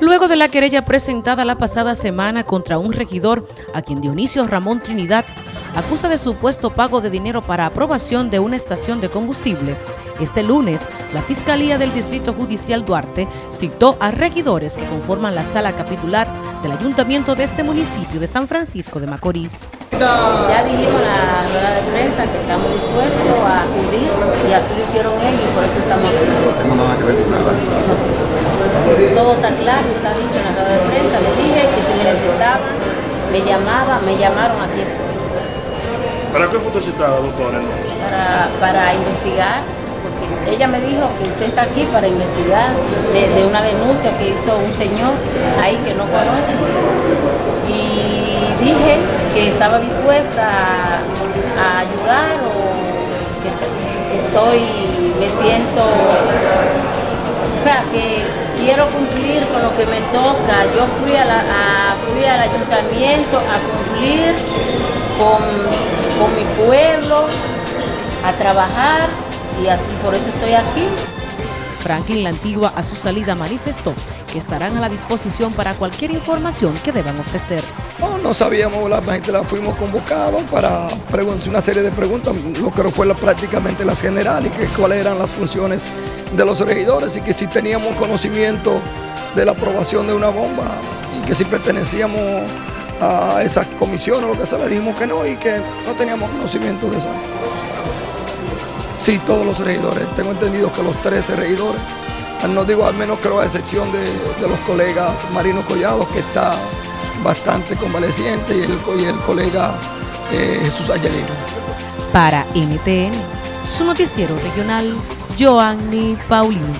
Luego de la querella presentada la pasada semana contra un regidor a quien Dionisio Ramón Trinidad acusa de supuesto pago de dinero para aprobación de una estación de combustible, este lunes la Fiscalía del Distrito Judicial Duarte citó a regidores que conforman la sala capitular del ayuntamiento de este municipio de San Francisco de Macorís. Ya dijimos la rueda de prensa que estamos dispuestos a acudir y así lo hicieron ellos y por eso estamos aquí. No nada que ver con nada. Todo está claro, está dicho en la rueda de prensa, les dije que si me necesitaban, me llamaban, me llamaron, aquí estoy. ¿Para qué fue usted citada, doctora, entonces? Para, para investigar, porque ella me dijo que usted está aquí para investigar de, de una denuncia que hizo un señor ahí que no conoce. Y dije que estaba dispuesta a, a ayudar o que estoy, me siento, quiero cumplir con lo que me toca. Yo fui, a fui al ayuntamiento a cumplir con, con mi pueblo, a trabajar y así por eso estoy aquí. Franklin La Antigua a su salida manifestó que estarán a la disposición para cualquier información que deban ofrecer. No, no sabíamos, la gente la fuimos convocados para una serie de preguntas, lo que fue la- prácticamente las generales, que cuáles eran las funciones de los regidores y que si teníamos conocimiento de la aprobación de una bomba y que si pertenecíamos a esas comisiones, lo que sea, le dijimos que no y que no teníamos conocimiento de esa. Sí, todos los regidores, tengo entendido que los 13 regidores, no digo al menos creo a excepción de, de los colegas Marino Collado, que está bastante convaleciente, y el, y el colega eh, Jesús Ayelino. Para NTN, su noticiero regional, Joanny Paulino.